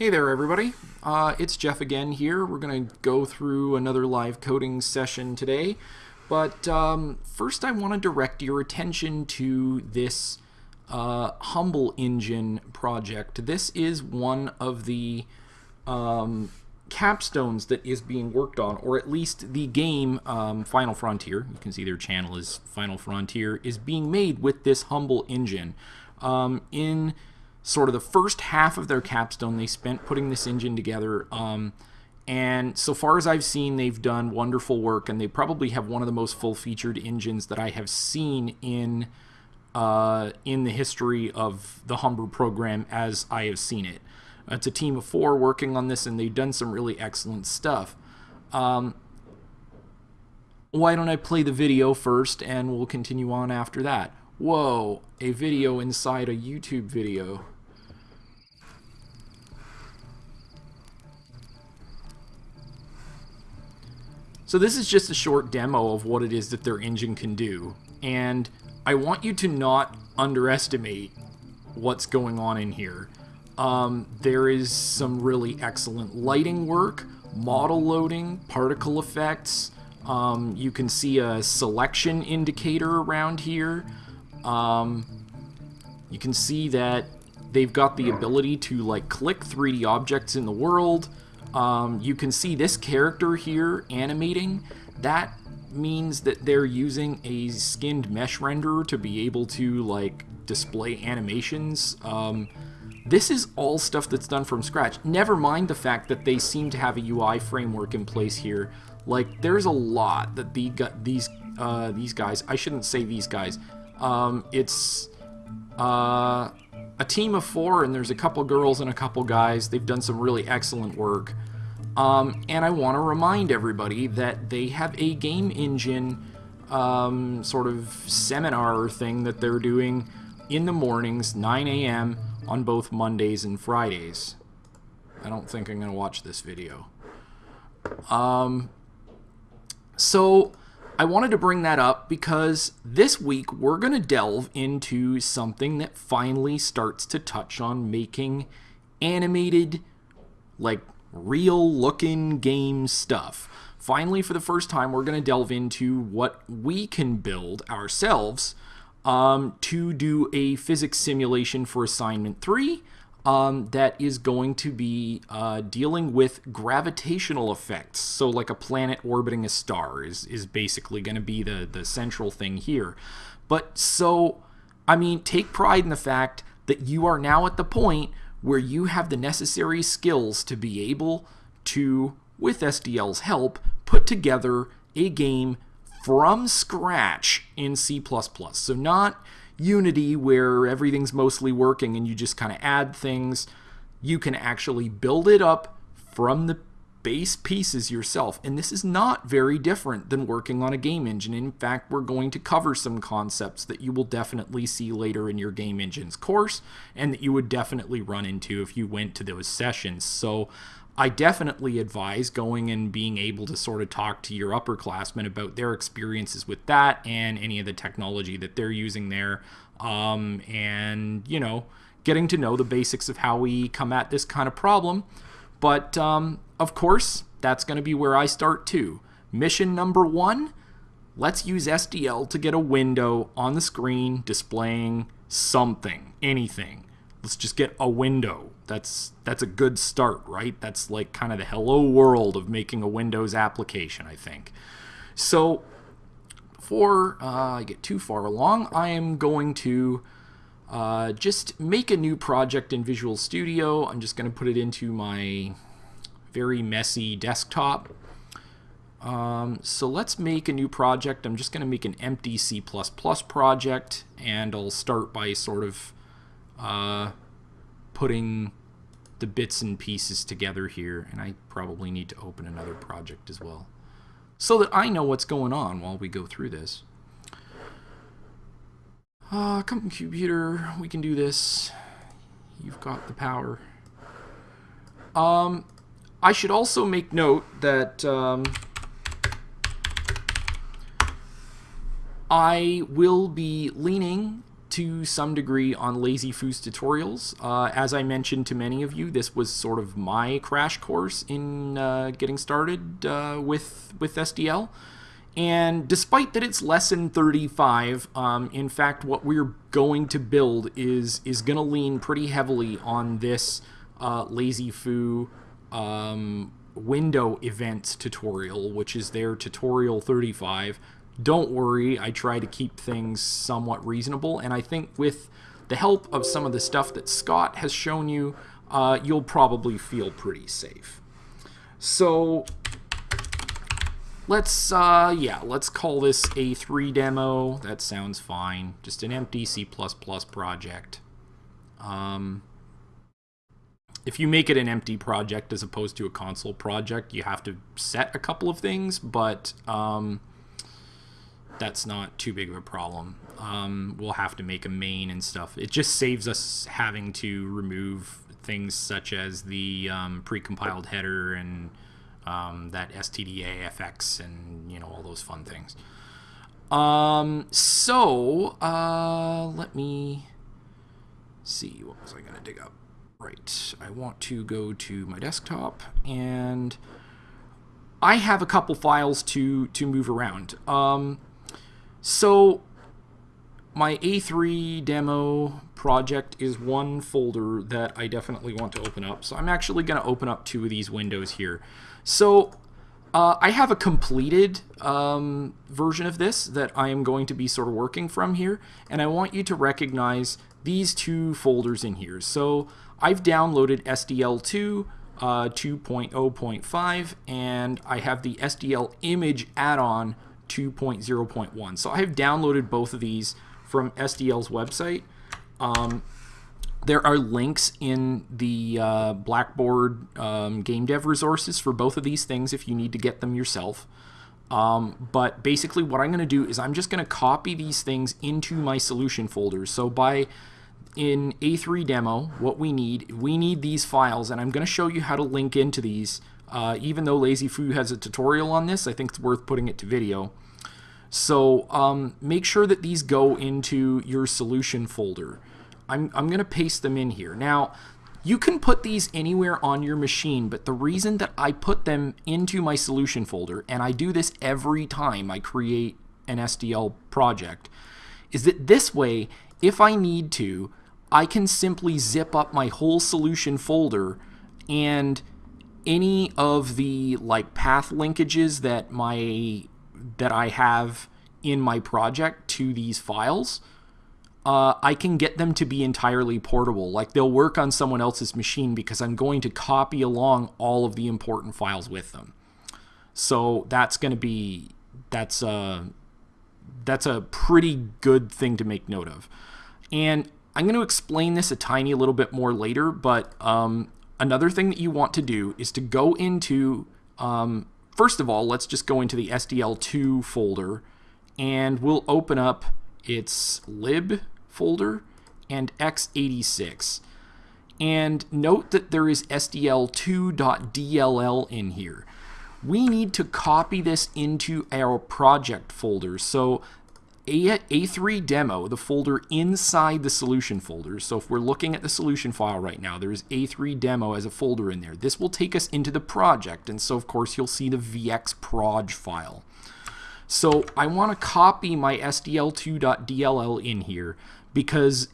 Hey there, everybody. Uh, it's Jeff again here. We're going to go through another live coding session today. But um, first, I want to direct your attention to this uh, Humble Engine project. This is one of the um, capstones that is being worked on, or at least the game um, Final Frontier, you can see their channel is Final Frontier, is being made with this Humble Engine. Um, in sort of the first half of their capstone they spent putting this engine together. Um, and so far as I've seen, they've done wonderful work, and they probably have one of the most full-featured engines that I have seen in uh, in the history of the Humber program as I have seen it. It's a team of four working on this, and they've done some really excellent stuff. Um, why don't I play the video first, and we'll continue on after that. Whoa, a video inside a YouTube video. So this is just a short demo of what it is that their engine can do. And I want you to not underestimate what's going on in here. Um, there is some really excellent lighting work, model loading, particle effects. Um, you can see a selection indicator around here. Um, you can see that they've got the ability to like click 3D objects in the world. Um, you can see this character here animating. That means that they're using a skinned mesh renderer to be able to like display animations. Um, this is all stuff that's done from scratch. Never mind the fact that they seem to have a UI framework in place here. Like, there's a lot that the, these uh, these guys, I shouldn't say these guys, um, it's uh, a team of four, and there's a couple girls and a couple guys. They've done some really excellent work. Um, and I want to remind everybody that they have a game engine um, sort of seminar thing that they're doing in the mornings, 9 a.m., on both Mondays and Fridays. I don't think I'm going to watch this video. Um, so I wanted to bring that up because this week we're going to delve into something that finally starts to touch on making animated, like real looking game stuff. Finally, for the first time, we're going to delve into what we can build ourselves um, to do a physics simulation for assignment 3 um, that is going to be uh, dealing with gravitational effects. So like a planet orbiting a star is, is basically going to be the, the central thing here. But so, I mean, take pride in the fact that you are now at the point where you have the necessary skills to be able to, with SDL's help, put together a game from scratch in C++. So not Unity where everything's mostly working and you just kind of add things. You can actually build it up from the base pieces yourself. And this is not very different than working on a game engine. In fact, we're going to cover some concepts that you will definitely see later in your game engines course and that you would definitely run into if you went to those sessions. So I definitely advise going and being able to sort of talk to your upperclassmen about their experiences with that and any of the technology that they're using there. Um, and, you know, getting to know the basics of how we come at this kind of problem. But, um, of course, that's going to be where I start too. Mission number one let's use SDL to get a window on the screen displaying something, anything. Let's just get a window. That's that's a good start, right? That's like kind of the hello world of making a Windows application, I think. So before uh, I get too far along, I am going to uh, just make a new project in Visual Studio. I'm just going to put it into my very messy desktop. Um, so let's make a new project. I'm just going to make an empty C++ project, and I'll start by sort of uh, putting the bits and pieces together here. And I probably need to open another project as well so that I know what's going on while we go through this. Uh, come computer, we can do this. You've got the power. Um, I should also make note that um, I will be leaning to some degree on Lazy Foo's tutorials. Uh, as I mentioned to many of you, this was sort of my crash course in uh, getting started uh, with with SDL. And despite that it's lesson 35, um, in fact, what we're going to build is is going to lean pretty heavily on this uh, Lazy Foo um, window events tutorial, which is their tutorial 35. Don't worry, I try to keep things somewhat reasonable, and I think with the help of some of the stuff that Scott has shown you, uh, you'll probably feel pretty safe. So let's, uh, yeah, let's call this a 3 demo. That sounds fine. Just an empty C++ project. Um, if you make it an empty project as opposed to a console project, you have to set a couple of things, but um, that's not too big of a problem. Um, we'll have to make a main and stuff. It just saves us having to remove things such as the um, precompiled header and um, that stdafx and you know all those fun things. Um, so uh, let me see. What was I going to dig up? Right, I want to go to my desktop and I have a couple files to to move around. Um, so my A3 demo project is one folder that I definitely want to open up. So I'm actually going to open up two of these windows here. So uh, I have a completed um, version of this that I am going to be sort of working from here. And I want you to recognize these two folders in here. So I've downloaded SDL2 uh, 2.0.5 and I have the SDL image add-on 2.0.1. So I have downloaded both of these from SDL's website. Um, there are links in the uh, Blackboard um, game dev resources for both of these things if you need to get them yourself. Um, but basically what I'm going to do is I'm just going to copy these things into my solution folders. So by in A3 demo, what we need, we need these files, and I'm going to show you how to link into these. Uh, even though Lazy Foo has a tutorial on this, I think it's worth putting it to video. So um, make sure that these go into your solution folder. I'm, I'm going to paste them in here. Now, you can put these anywhere on your machine, but the reason that I put them into my solution folder, and I do this every time I create an SDL project, is that this way, if I need to, I can simply zip up my whole solution folder and any of the like path linkages that my that I have in my project to these files, uh, I can get them to be entirely portable. Like they'll work on someone else's machine because I'm going to copy along all of the important files with them. So that's going to be that's a that's a pretty good thing to make note of. And I'm going to explain this a tiny little bit more later, but um, another thing that you want to do is to go into, um, first of all, let's just go into the SDL2 folder, and we'll open up its lib folder and x86. And note that there is SDL2.dll in here. We need to copy this into our project folder. So a, A3 demo, the folder inside the solution folder. So if we're looking at the solution file right now, there's A3 demo as a folder in there. This will take us into the project. And so of course you'll see the vcxproj file. So I want to copy my sdl2.dll in here because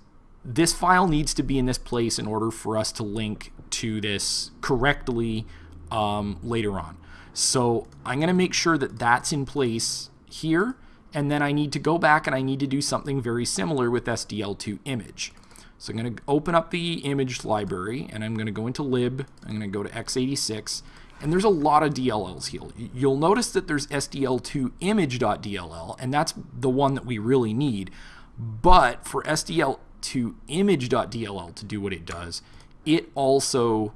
this file needs to be in this place in order for us to link to this correctly um, later on. So I'm going to make sure that that's in place here and then I need to go back and I need to do something very similar with SDL2 image. So I'm going to open up the image library and I'm going to go into lib, I'm going to go to x86, and there's a lot of DLLs here. You'll notice that there's SDL2 image.dll, and that's the one that we really need. But for SDL2 image.dll to do what it does, it also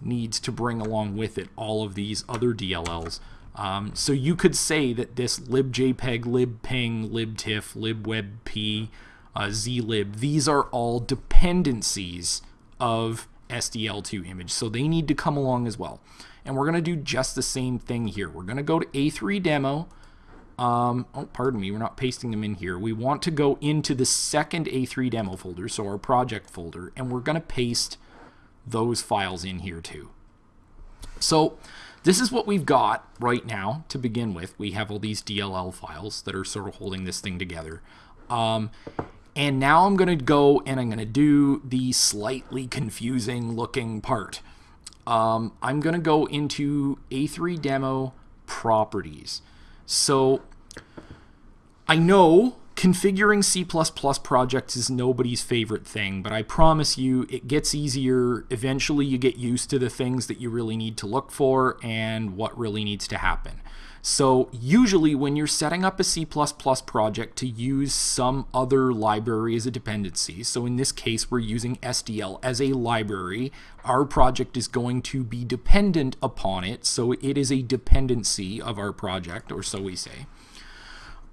needs to bring along with it all of these other DLLs. Um, so you could say that this libjpeg, libpng, libtiff, libwebp, uh, zlib, these are all dependencies of SDL2 image. So they need to come along as well. And we're going to do just the same thing here. We're going to go to A3 demo. um, oh, pardon me, we're not pasting them in here. We want to go into the second A3 demo folder, so our project folder, and we're going to paste those files in here too. So this is what we've got right now to begin with. We have all these DLL files that are sort of holding this thing together. Um, and now I'm going to go and I'm going to do the slightly confusing looking part. Um, I'm going to go into A3 demo properties. So I know configuring C++ projects is nobody's favorite thing, but I promise you it gets easier. Eventually you get used to the things that you really need to look for and what really needs to happen. So usually when you're setting up a C++ project to use some other library as a dependency, so in this case we're using SDL as a library, our project is going to be dependent upon it, so it is a dependency of our project, or so we say.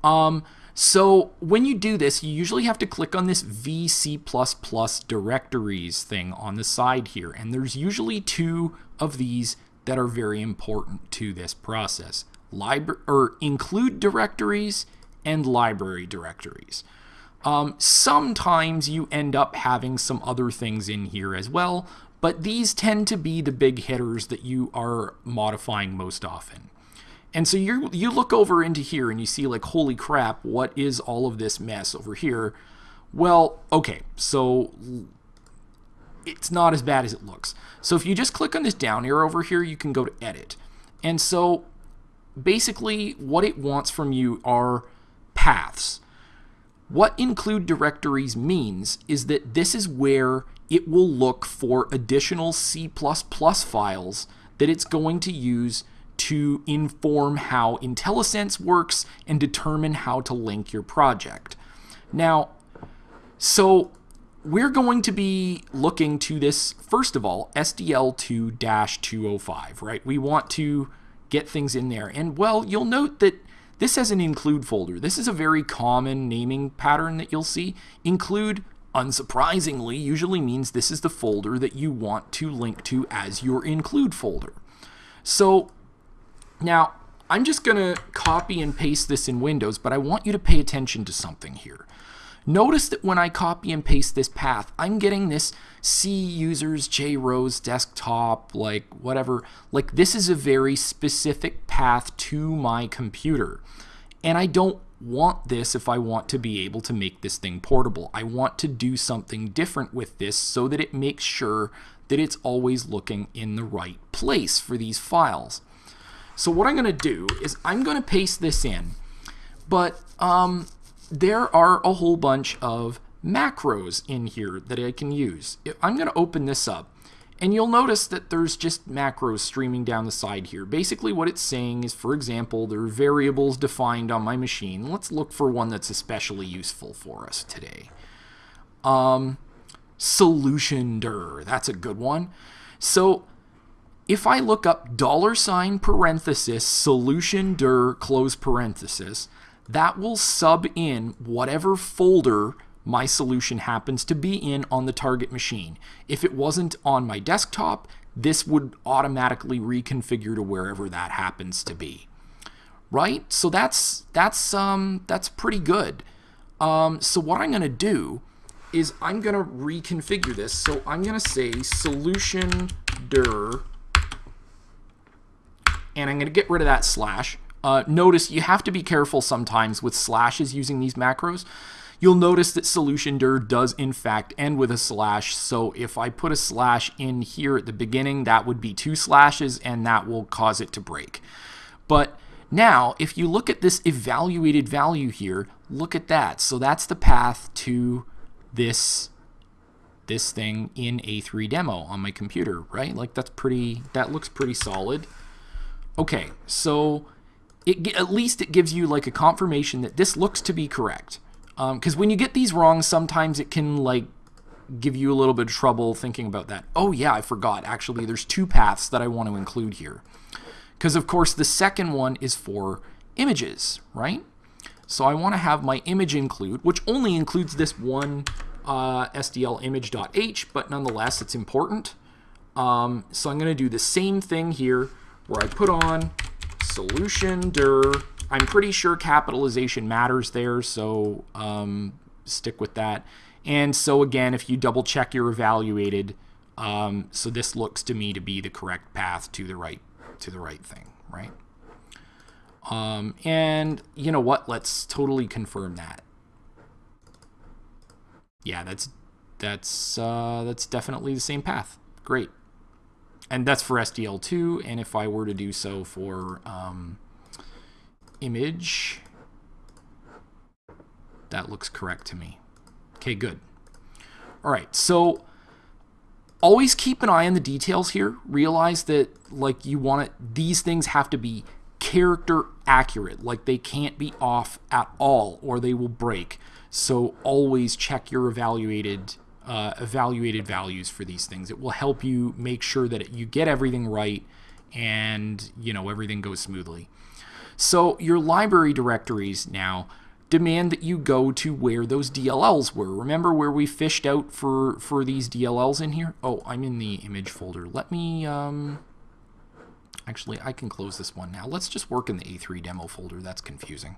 Um, so when you do this, you usually have to click on this VC++ directories thing on the side here, and there's usually two of these that are very important to this process library or include directories and library directories. Um, sometimes you end up having some other things in here as well, but these tend to be the big hitters that you are modifying most often. And so you you look over into here and you see like, holy crap, what is all of this mess over here? Well, okay, so it's not as bad as it looks. So if you just click on this down arrow over here, you can go to edit. And so basically what it wants from you are paths. What include directories means is that this is where it will look for additional C++ files that it's going to use to inform how IntelliSense works and determine how to link your project. Now, so we're going to be looking to this, first of all, SDL2-205, right? We want to get things in there. And well, you'll note that this has an include folder. This is a very common naming pattern that you'll see. Include, unsurprisingly, usually means this is the folder that you want to link to as your include folder. So now I'm just going to copy and paste this in Windows, but I want you to pay attention to something here. Notice that when I copy and paste this path, I'm getting this C users, JRose desktop, like whatever. Like this is a very specific path to my computer. And I don't want this if I want to be able to make this thing portable. I want to do something different with this so that it makes sure that it's always looking in the right place for these files. So what I'm going to do is I'm going to paste this in. But um, there are a whole bunch of macros in here that I can use. I'm going to open this up and you'll notice that there's just macros streaming down the side here. Basically what it's saying is, for example, there are variables defined on my machine. Let's look for one that's especially useful for us today. Um, solution dir, that's a good one. So if I look up dollar sign parenthesis solution dir close parenthesis, that will sub in whatever folder my solution happens to be in on the target machine. If it wasn't on my desktop, this would automatically reconfigure to wherever that happens to be. Right? So that's that's um that's pretty good. Um, so what I'm going to do is I'm going to reconfigure this. So I'm going to say solution dir and I'm going to get rid of that slash. Uh, notice you have to be careful sometimes with slashes using these macros. You'll notice that solution dir does in fact end with a slash. So if I put a slash in here at the beginning, that would be two slashes and that will cause it to break. But now, if you look at this evaluated value here, look at that. So that's the path to this this thing in A3 demo on my computer, right? Like that's pretty, that looks pretty solid. Okay, so it, at least it gives you like a confirmation that this looks to be correct. Because um, when you get these wrong, sometimes it can like give you a little bit of trouble thinking about that. Oh yeah, I forgot. Actually, there's two paths that I want to include here. Because of course the second one is for images, right? So I want to have my image include, which only includes this one uh, SDL image.h, but nonetheless it's important. Um, so I'm going to do the same thing here where I put on solution dir I'm pretty sure capitalization matters there, so um, stick with that. And so again, if you double check you're evaluated, um, so this looks to me to be the correct path to the right to the right thing, right? Um, and you know what? Let's totally confirm that. Yeah, that's that's uh, that's definitely the same path. Great. And that's for SDL2. And if I were to do so for um, image, that looks correct to me. Okay, good. All right, so always keep an eye on the details here. Realize that like you want it, these things have to be character accurate. Like they can't be off at all or they will break. So always check your evaluated uh, evaluated values for these things. It will help you make sure that you get everything right and you know everything goes smoothly. So your library directories now demand that you go to where those DLLs were. Remember where we fished out for, for these DLLs in here? Oh, I'm in the image folder. Let me, um, actually, I can close this one now. Let's just work in the A3 demo folder. That's confusing.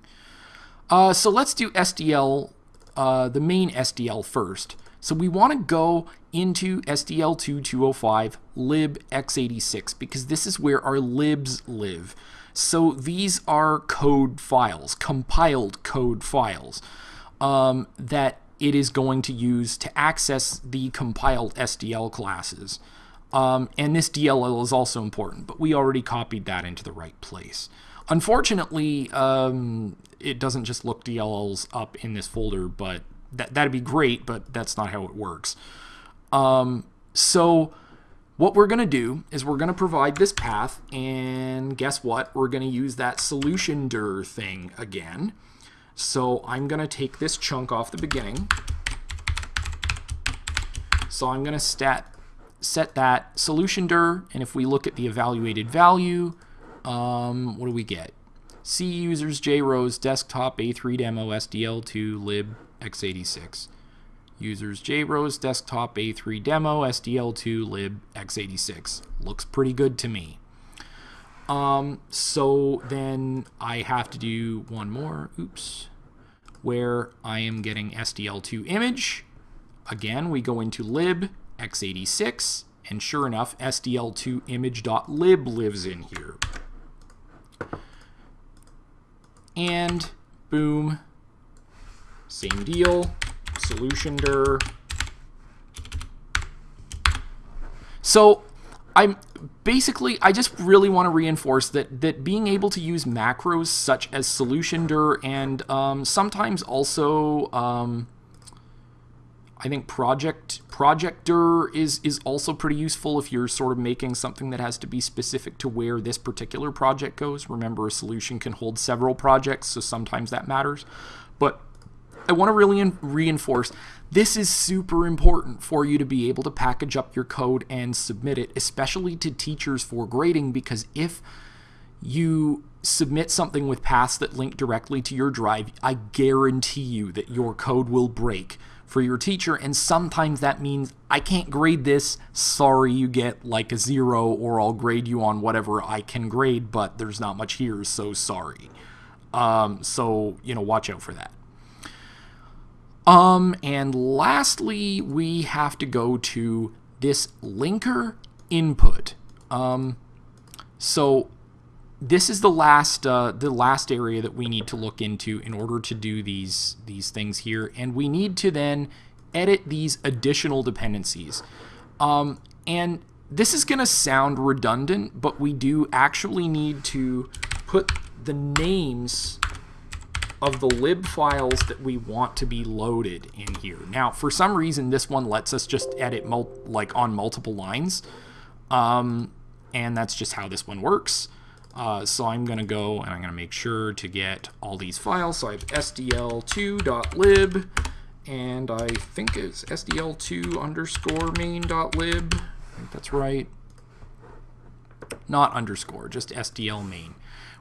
Uh, so let's do SDL, uh, the main SDL first. So we want to go into SDL2205 lib x86 because this is where our libs live. So these are code files, compiled code files um, that it is going to use to access the compiled SDL classes. Um, and this DLL is also important, but we already copied that into the right place. Unfortunately, um, it doesn't just look DLLs up in this folder, but that, that'd be great, but that's not how it works. Um, so what we're going to do is we're going to provide this path, and guess what? We're going to use that solution dir thing again. So I'm going to take this chunk off the beginning. So I'm going to stat set that solution dir, and if we look at the evaluated value, um, what do we get? C users JROS desktop A3 demo SDL2 lib x86 users JROS desktop A3 demo SDL2 lib x86. Looks pretty good to me. Um, so then I have to do one more, oops, where I am getting SDL2 image. Again, we go into lib x86, and sure enough, SDL2 image.lib lives in here. And boom, same deal solution dir. So I'm basically I just really want to reinforce that that being able to use macros such as solution dir and um, sometimes also um, I think project project dir is is also pretty useful if you're sort of making something that has to be specific to where this particular project goes. Remember, a solution can hold several projects, so sometimes that matters. But I want to really reinforce this is super important for you to be able to package up your code and submit it, especially to teachers for grading, because if you submit something with paths that link directly to your drive, I guarantee you that your code will break for your teacher. And sometimes that means I can't grade this. Sorry, you get like a zero, or I'll grade you on whatever I can grade, but there's not much here, so sorry. Um, so, you know, watch out for that. Um, and lastly, we have to go to this linker input. Um, so this is the last uh, the last area that we need to look into in order to do these these things here, and we need to then edit these additional dependencies. Um, and this is going to sound redundant, but we do actually need to put the names of the lib files that we want to be loaded in here. Now, for some reason, this one lets us just edit like on multiple lines. Um, and that's just how this one works. Uh, so I'm going to go and I'm going to make sure to get all these files. So I have sdl2.lib and I think it's sdl2 underscore main.lib. I think that's right. Not underscore, just sdl main.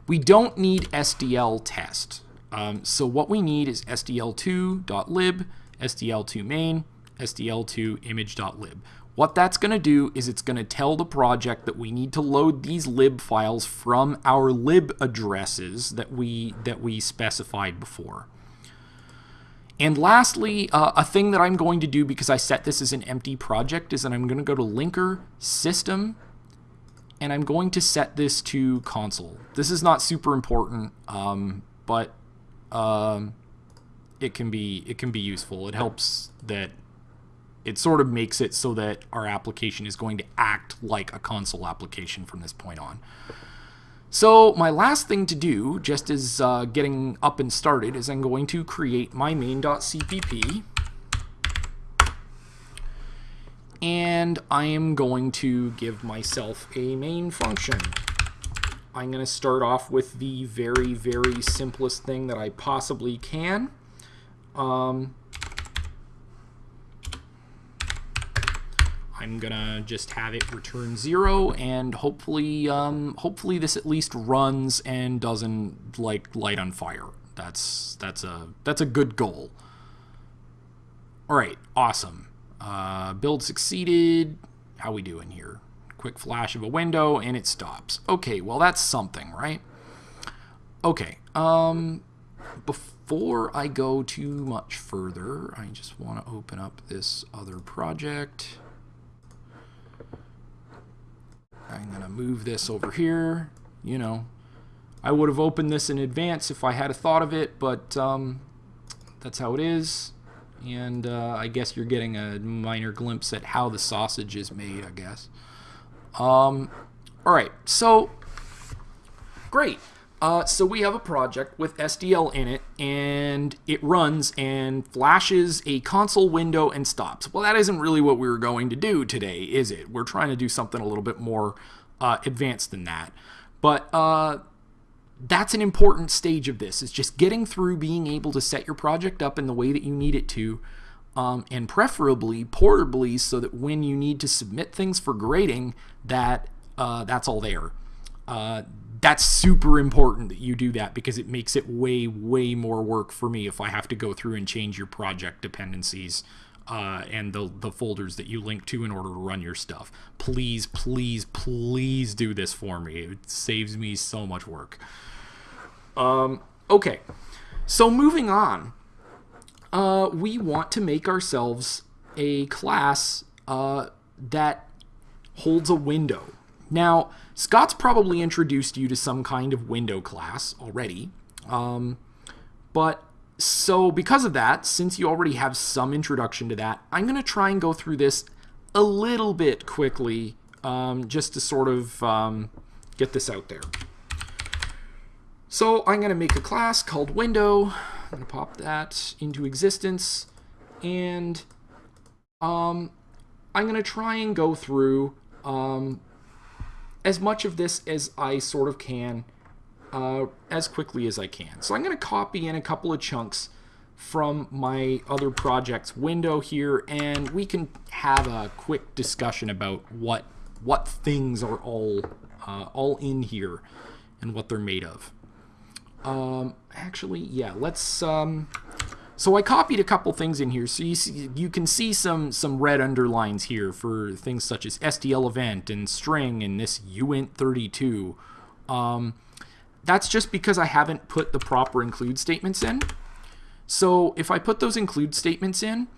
We don't need sdl test. Um, so what we need is sdl2.lib, sdl2 main, sdl2 image.lib. What that's going to do is it's going to tell the project that we need to load these lib files from our lib addresses that we that we specified before. And lastly, uh, a thing that I'm going to do because I set this as an empty project is that I'm going to go to Linker, System, and I'm going to set this to console. This is not super important, um, but um, it can be it can be useful. It helps that it sort of makes it so that our application is going to act like a console application from this point on. So my last thing to do, just as uh, getting up and started, is I'm going to create my main.cpp. And I am going to give myself a main function. I'm going to start off with the very, very simplest thing that I possibly can. Um, I'm gonna just have it return zero and hopefully um, hopefully this at least runs and doesn't like light on fire. That's that's a that's a good goal. All right, awesome. Uh, build succeeded. How we doing here? Quick flash of a window and it stops. Okay, well that's something, right? Okay. Um, before I go too much further, I just want to open up this other project. I'm going to move this over here. You know, I would have opened this in advance if I had a thought of it, but um, that's how it is. And uh, I guess you're getting a minor glimpse at how the sausage is made, I guess. Um, all right, so great. Uh, so we have a project with SDL in it, and it runs and flashes a console window and stops. Well, that isn't really what we were going to do today, is it? We're trying to do something a little bit more uh, advanced than that. But uh, that's an important stage of this, is just getting through being able to set your project up in the way that you need it to, um, and preferably portably so that when you need to submit things for grading, that uh, that's all there. Uh, that's super important that you do that because it makes it way, way more work for me if I have to go through and change your project dependencies uh, and the, the folders that you link to in order to run your stuff. Please, please, please do this for me. It saves me so much work. Um, okay, so moving on. Uh, we want to make ourselves a class uh, that holds a window. Now, Scott's probably introduced you to some kind of window class already. Um, but so because of that, since you already have some introduction to that, I'm going to try and go through this a little bit quickly um, just to sort of um, get this out there. So I'm going to make a class called window. I'm going to pop that into existence. And um, I'm going to try and go through um, as much of this as I sort of can uh, as quickly as I can. So I'm going to copy in a couple of chunks from my other projects window here and we can have a quick discussion about what what things are all uh, all in here and what they're made of. Um, actually, yeah, let's um, so I copied a couple things in here, so you see, you can see some some red underlines here for things such as SDL event and string and this uint32. Um, that's just because I haven't put the proper include statements in. So if I put those include statements in,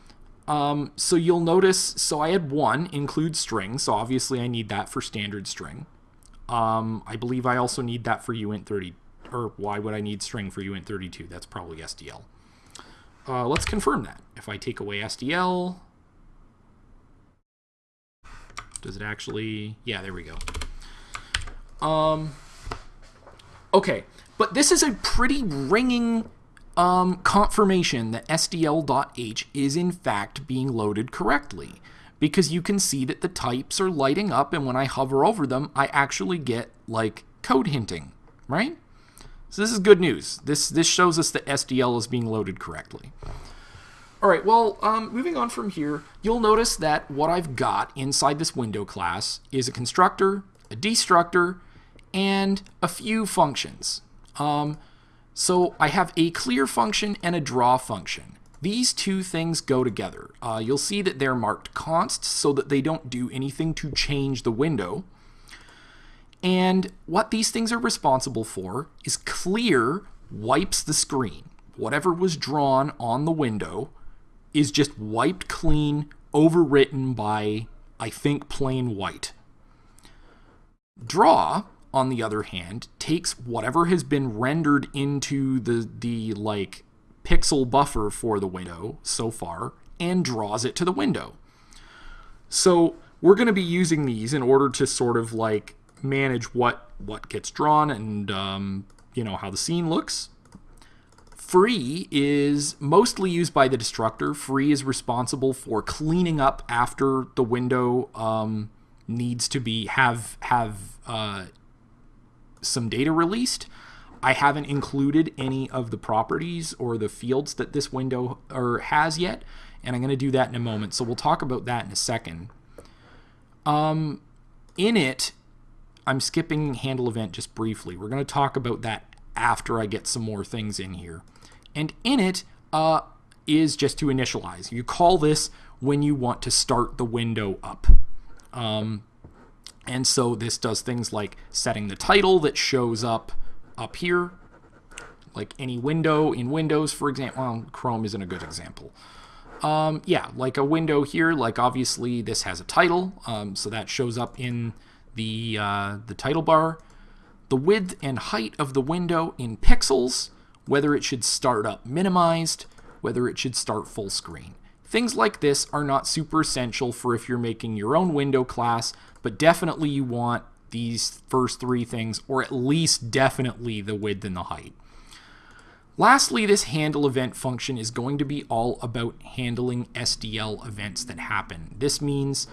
um, so you'll notice, so I had one include string, so obviously I need that for standard string. Um, I believe I also need that for uint30, or why would I need string for uint32? That's probably SDL. Uh, let's confirm that. If I take away SDL, does it actually, yeah, there we go. Um, okay, but this is a pretty ringing um, confirmation that SDL.h is in fact being loaded correctly because you can see that the types are lighting up and when I hover over them, I actually get like code hinting, right? So this is good news. This, this shows us that SDL is being loaded correctly. All right, well, um, moving on from here, you'll notice that what I've got inside this window class is a constructor, a destructor, and a few functions. Um, so I have a clear function and a draw function. these two things go together. Uh, you'll see that they're marked const so that they don't do anything to change the window. And what these things are responsible for is clear wipes the screen. Whatever was drawn on the window is just wiped clean, overwritten by, I think, plain white. Draw, on the other hand, takes whatever has been rendered into the, the like pixel buffer for the window so far and draws it to the window. So we're going to be using these in order to sort of like manage what what gets drawn and um, you know how the scene looks. Free is mostly used by the destructor. Free is responsible for cleaning up after the window um, needs to be have have uh, some data released. I haven't included any of the properties or the fields that this window or has yet, and I'm going to do that in a moment. So we'll talk about that in a second. Um, init, I'm skipping handle event just briefly. We're going to talk about that after I get some more things in here. And init uh, is just to initialize. You call this when you want to start the window up. Um, and so this does things like setting the title that shows up up here, like any window in Windows, for example. Well, Chrome isn't a good example. Um, yeah, like a window here, like obviously this has a title, um, so that shows up in the, uh, the title bar. The width and height of the window in pixels, whether it should start up minimized, whether it should start full screen. Things like this are not super essential for if you're making your own window class, but definitely you want these first three things, or at least definitely the width and the height. Lastly, this handle event function is going to be all about handling SDL events that happen. This means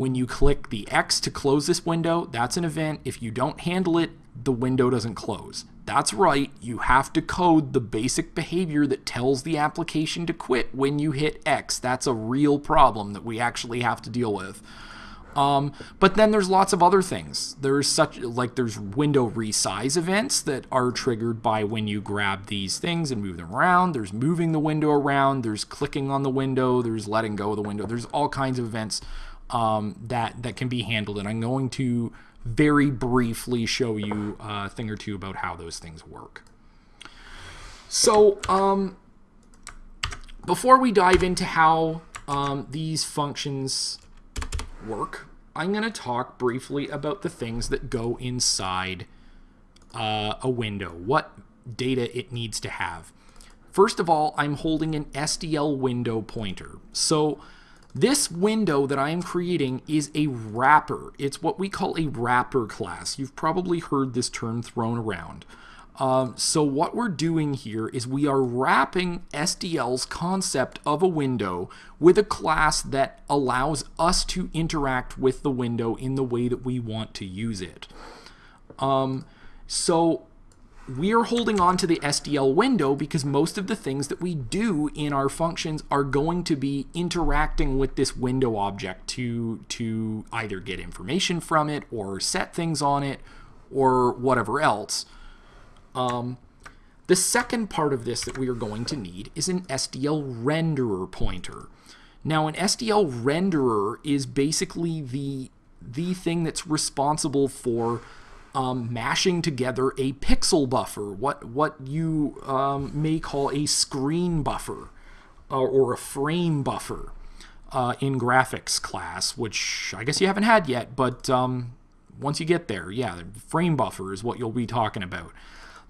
when you click the X to close this window, that's an event. If you don't handle it, the window doesn't close. That's right, you have to code the basic behavior that tells the application to quit when you hit X. That's a real problem that we actually have to deal with. Um, but then there's lots of other things. There's such like there's window resize events that are triggered by when you grab these things and move them around. There's moving the window around. There's clicking on the window. There's letting go of the window. There's all kinds of events um, that that can be handled, and I'm going to very briefly show you a thing or two about how those things work. So um, before we dive into how um, these functions work, I'm going to talk briefly about the things that go inside uh, a window, what data it needs to have. First of all, I'm holding an SDL window pointer. So this window that I am creating is a wrapper. It's what we call a wrapper class. You've probably heard this term thrown around. Um, so what we're doing here is we are wrapping SDL's concept of a window with a class that allows us to interact with the window in the way that we want to use it. Um, so we are holding on to the SDL window because most of the things that we do in our functions are going to be interacting with this window object to, to either get information from it or set things on it or whatever else. Um, the second part of this that we are going to need is an SDL renderer pointer. Now an SDL renderer is basically the, the thing that's responsible for um, mashing together a pixel buffer, what, what you um, may call a screen buffer uh, or a frame buffer uh, in graphics class, which I guess you haven't had yet, but um, once you get there, yeah, the frame buffer is what you'll be talking about.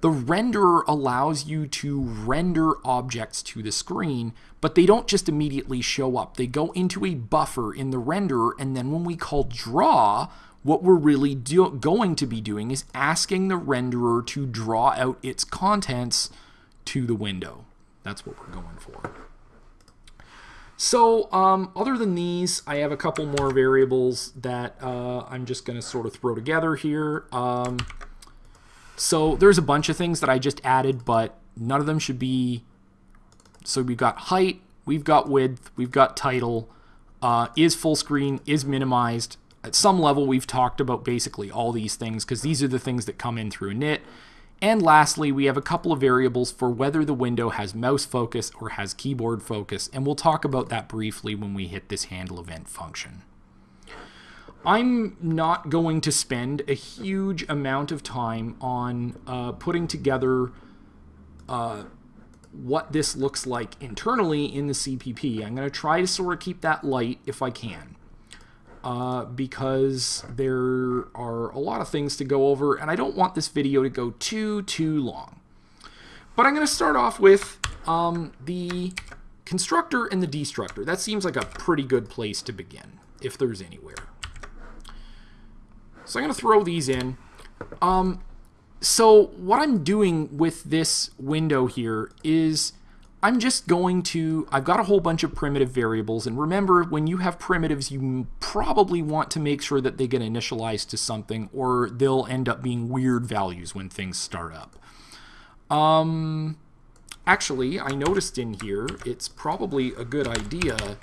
The renderer allows you to render objects to the screen, but they don't just immediately show up. They go into a buffer in the renderer, and then when we call draw, what we're really going to be doing is asking the renderer to draw out its contents to the window. That's what we're going for. So um, other than these, I have a couple more variables that uh, I'm just going to sort of throw together here. Um, so there's a bunch of things that I just added, but none of them should be... So we've got height, we've got width, we've got title, uh, is full screen, is minimized, at some level, we've talked about basically all these things because these are the things that come in through init. And lastly, we have a couple of variables for whether the window has mouse focus or has keyboard focus, and we'll talk about that briefly when we hit this handle event function. I'm not going to spend a huge amount of time on uh, putting together uh, what this looks like internally in the CPP. I'm going to try to sort of keep that light if I can. Uh, because there are a lot of things to go over, and I don't want this video to go too, too long. But I'm going to start off with um, the constructor and the destructor. That seems like a pretty good place to begin, if there's anywhere. So I'm going to throw these in. Um, so what I'm doing with this window here is I'm just going to, I've got a whole bunch of primitive variables, and remember, when you have primitives, you probably want to make sure that they get initialized to something, or they'll end up being weird values when things start up. Um, actually, I noticed in here, it's probably a good idea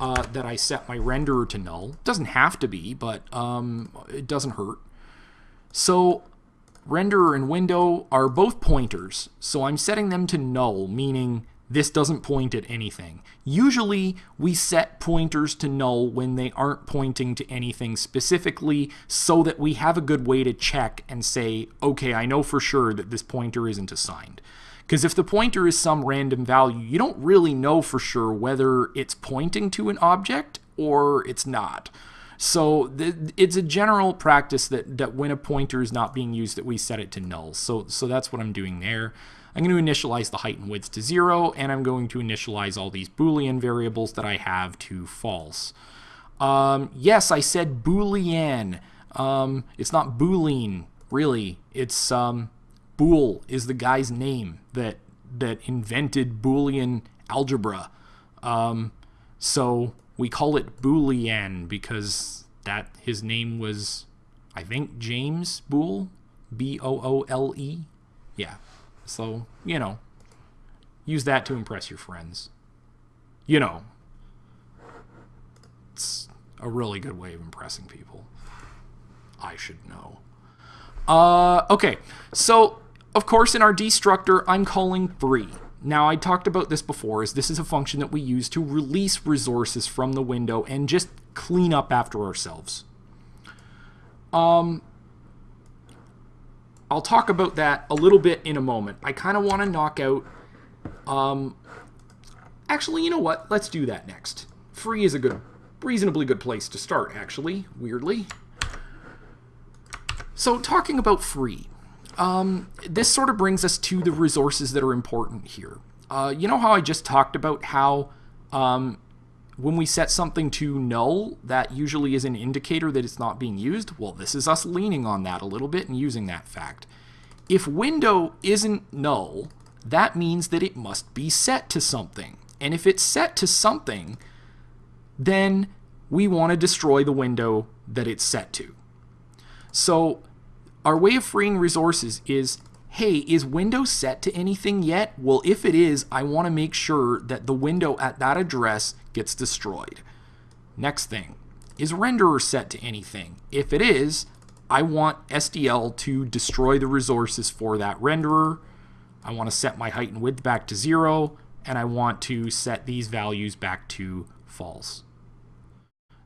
uh, that I set my renderer to null. Doesn't have to be, but um, it doesn't hurt. So renderer and window are both pointers, so I'm setting them to null, meaning this doesn't point at anything. Usually, we set pointers to null when they aren't pointing to anything specifically so that we have a good way to check and say, okay, I know for sure that this pointer isn't assigned. Because if the pointer is some random value, you don't really know for sure whether it's pointing to an object or it's not. So it's a general practice that, that when a pointer is not being used that we set it to null. So, so that's what I'm doing there. I'm going to initialize the height and width to 0, and I'm going to initialize all these Boolean variables that I have to false. Um, yes, I said Boolean. Um, it's not Boolean, really. It's um, is the guy's name that that invented Boolean algebra. Um, so we call it Boolean because that his name was, I think, James Boole, B O O L E. Yeah. So, you know, use that to impress your friends. You know, it's a really good way of impressing people. I should know. Uh, okay, so of course, in our destructor, I'm calling free. Now, I talked about this before, is this is a function that we use to release resources from the window and just clean up after ourselves. Um, I'll talk about that a little bit in a moment. I kind of want to knock out... Um, actually, you know what? Let's do that next. Free is a good, reasonably good place to start, actually, weirdly. So, talking about free um, this sort of brings us to the resources that are important here. Uh, you know how I just talked about how um, when we set something to null, that usually is an indicator that it's not being used? Well, this is us leaning on that a little bit and using that fact. If window isn't null, that means that it must be set to something. And if it's set to something, then we want to destroy the window that it's set to. So our way of freeing resources is, hey, is window set to anything yet? Well, if it is, I want to make sure that the window at that address gets destroyed. Next thing, is renderer set to anything? If it is, I want SDL to destroy the resources for that renderer. I want to set my height and width back to zero, and I want to set these values back to false.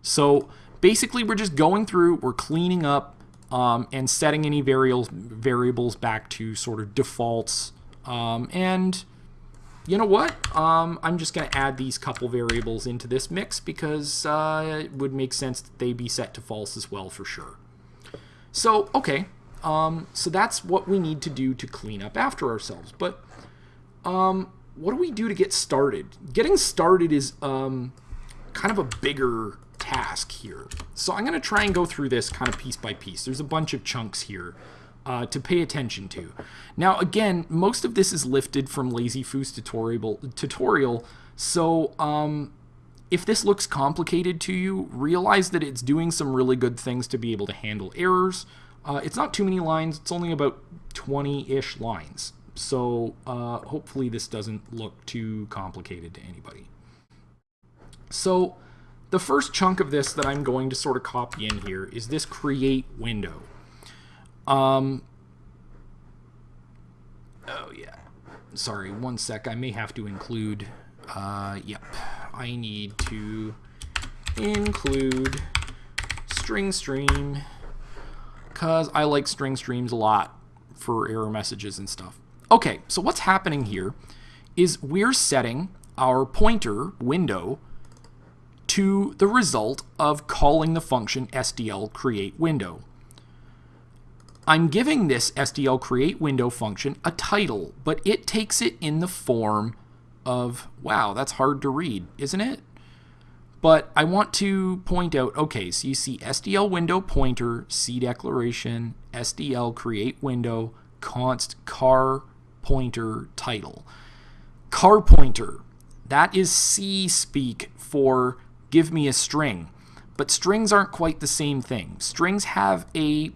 So basically, we're just going through, we're cleaning up um, and setting any variables variables back to sort of defaults. Um, and you know what? Um, I'm just going to add these couple variables into this mix because uh, it would make sense that they be set to false as well for sure. So, okay. Um, so that's what we need to do to clean up after ourselves. But um, what do we do to get started? Getting started is um, kind of a bigger task here. So I'm going to try and go through this kind of piece by piece. There's a bunch of chunks here uh, to pay attention to. Now, again, most of this is lifted from LazyFoo's tutorial, tutorial so um, if this looks complicated to you, realize that it's doing some really good things to be able to handle errors. Uh, it's not too many lines. It's only about 20-ish lines. So uh, hopefully this doesn't look too complicated to anybody. So the first chunk of this that I'm going to sort of copy in here is this create window. Um, Oh, yeah. Sorry, one sec. I may have to include... Uh, yep. I need to include string stream because I like string streams a lot for error messages and stuff. Okay, so what's happening here is we're setting our pointer window to the result of calling the function SDL create window. I'm giving this SDL create window function a title, but it takes it in the form of, wow, that's hard to read, isn't it? But I want to point out, okay, so you see SDL window pointer, C declaration, SDL create window, const car pointer title. Car pointer, that is C speak for give me a string. But strings aren't quite the same thing. Strings have a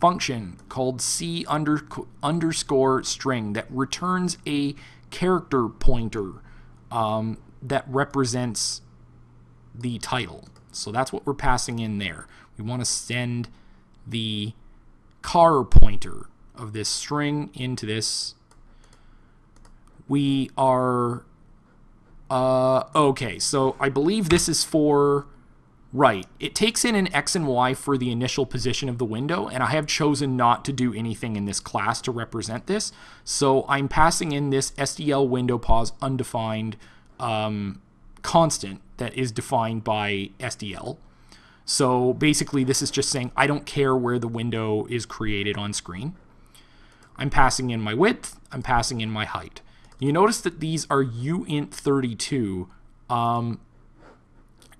function called C under, underscore string that returns a character pointer um, that represents the title. So that's what we're passing in there. We want to send the car pointer of this string into this. We are, uh, okay, so I believe this is for, right, it takes in an x and y for the initial position of the window, and I have chosen not to do anything in this class to represent this. So I'm passing in this SDL window pos undefined um, constant that is defined by SDL. So basically this is just saying I don't care where the window is created on screen. I'm passing in my width, I'm passing in my height. You notice that these are uint32 um,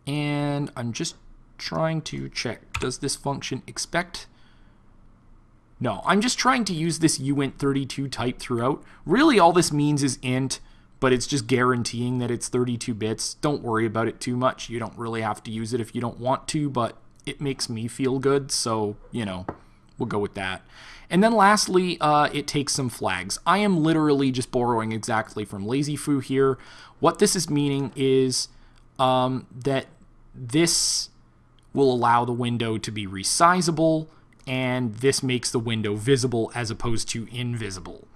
and I'm just trying to check does this function expect no, I'm just trying to use this uint32 type throughout. Really all this means is int but it's just guaranteeing that it's 32 bits. Don't worry about it too much. You don't really have to use it if you don't want to, but it makes me feel good, so, you know, we'll go with that. And then lastly, uh, it takes some flags. I am literally just borrowing exactly from LazyFoo here. What this is meaning is um, that this will allow the window to be resizable, and this makes the window visible as opposed to invisible.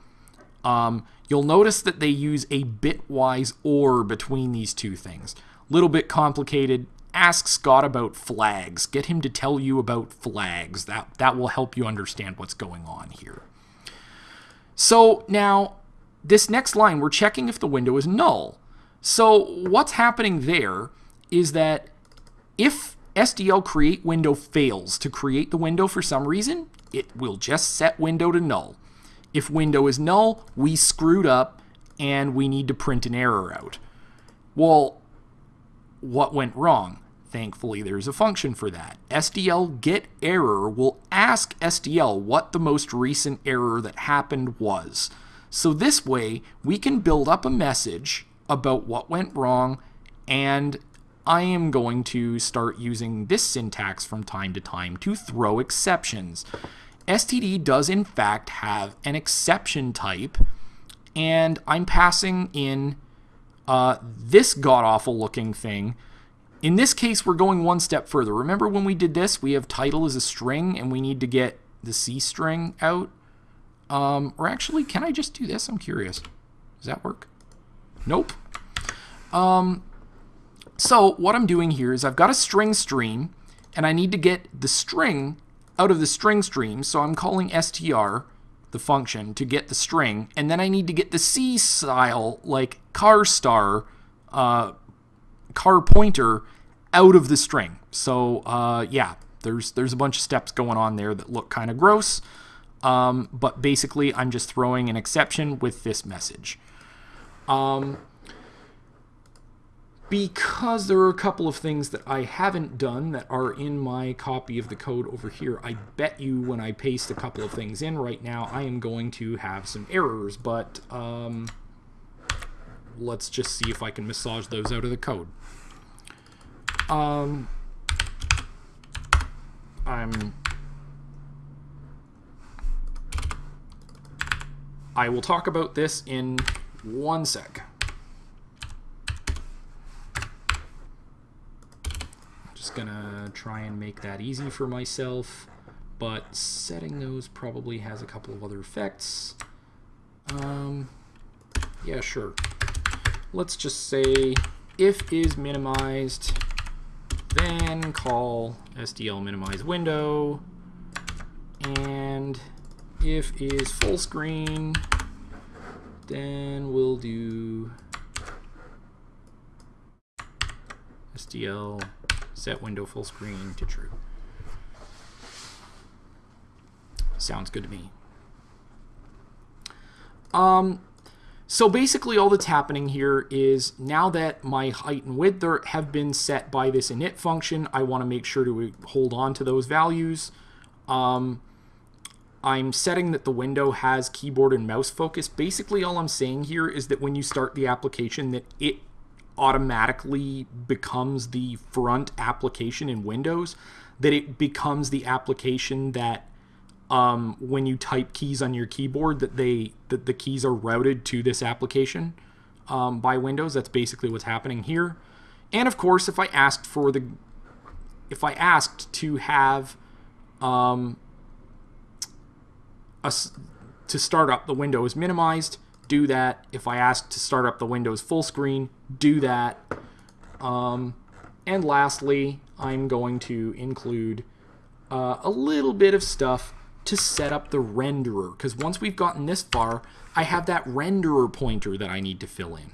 Um, you'll notice that they use a bitwise OR between these two things. Little bit complicated. Ask Scott about flags. Get him to tell you about flags. That, that will help you understand what's going on here. So now, this next line, we're checking if the window is null. So what's happening there is that if SDL create window fails to create the window for some reason, it will just set window to null. If window is null, we screwed up and we need to print an error out. Well, what went wrong? Thankfully, there's a function for that. SDL get error will ask SDL what the most recent error that happened was. So this way, we can build up a message about what went wrong, and I am going to start using this syntax from time to time to throw exceptions. STD does in fact have an exception type, and I'm passing in uh, this god-awful looking thing. In this case, we're going one step further. Remember when we did this, we have title as a string, and we need to get the C string out? Um, or actually, can I just do this? I'm curious. Does that work? Nope. Um, so what I'm doing here is I've got a string stream, and I need to get the string out of the string stream, so I'm calling str, the function, to get the string, and then I need to get the C style, like car star, uh, car pointer, out of the string. So uh, yeah, there's there's a bunch of steps going on there that look kind of gross, um, but basically I'm just throwing an exception with this message. Um, because there are a couple of things that I haven't done that are in my copy of the code over here, I bet you when I paste a couple of things in right now, I am going to have some errors, but um, let's just see if I can massage those out of the code. Um, I'm... I will talk about this in one sec. just gonna try and make that easy for myself, but setting those probably has a couple of other effects. Um, yeah, sure. Let's just say if is minimized, then call SDL minimize window, and if is full screen, then we'll do SDL set window full screen to true. Sounds good to me. Um, so basically all that's happening here is now that my height and width are, have been set by this init function, I want to make sure to hold on to those values. Um, I'm setting that the window has keyboard and mouse focus. Basically all I'm saying here is that when you start the application that it automatically becomes the front application in Windows, that it becomes the application that um, when you type keys on your keyboard that they that the keys are routed to this application um, by Windows. That's basically what's happening here. And of course, if I asked for the if I asked to have um, a, to start up the window is minimized, do that. If I asked to start up the Windows full screen, do that. Um, and lastly, I'm going to include uh, a little bit of stuff to set up the renderer because once we've gotten this far, I have that renderer pointer that I need to fill in.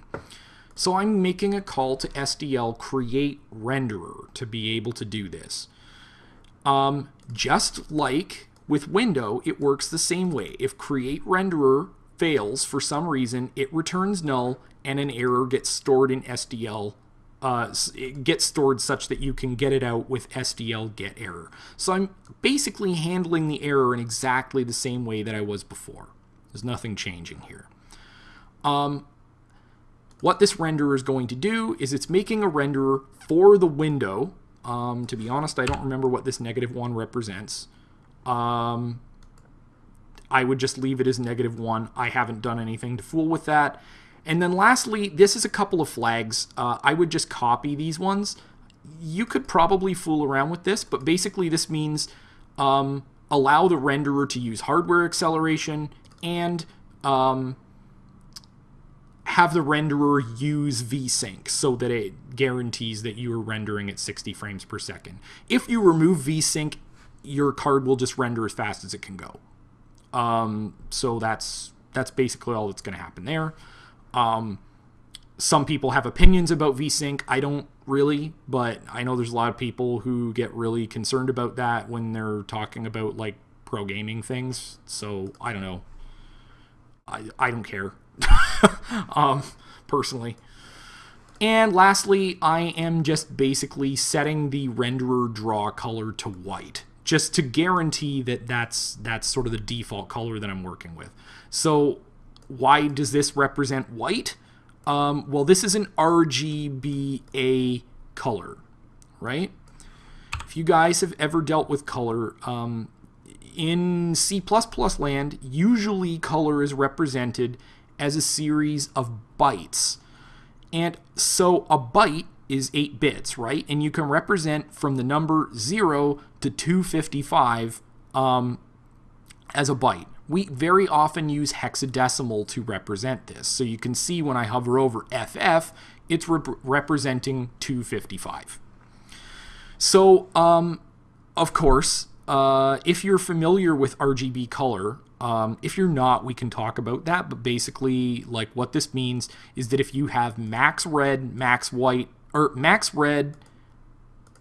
So I'm making a call to SDL create renderer to be able to do this. Um, just like with window, it works the same way. If create renderer fails for some reason, it returns null and an error gets stored in SDL uh, it gets stored such that you can get it out with SDL get error. So I'm basically handling the error in exactly the same way that I was before. There's nothing changing here. Um, what this renderer is going to do is it's making a renderer for the window. Um, to be honest, I don't remember what this negative 1 represents. Um, I would just leave it as negative 1. I haven't done anything to fool with that. And then lastly, this is a couple of flags. Uh, I would just copy these ones. You could probably fool around with this, but basically this means um, allow the renderer to use hardware acceleration and um, have the renderer use VSync so that it guarantees that you are rendering at 60 frames per second. If you remove VSync, your card will just render as fast as it can go. Um, so that's that's basically all that's going to happen there. Um, some people have opinions about VSync. I don't really, but I know there's a lot of people who get really concerned about that when they're talking about like pro gaming things. So I don't know. I, I don't care um, personally. And lastly, I am just basically setting the renderer draw color to white just to guarantee that that's that's sort of the default color that I'm working with. So why does this represent white? Um, well, this is an RGBA color, right? If you guys have ever dealt with color, um, in C++ land, usually color is represented as a series of bytes. And so a byte is 8 bits, right? And you can represent from the number 0 to 255 um, as a byte. We very often use hexadecimal to represent this. So you can see when I hover over FF, it's rep representing 255. So, um, of course, uh, if you're familiar with RGB color, um, if you're not, we can talk about that. But basically, like what this means is that if you have max red, max white, or max red,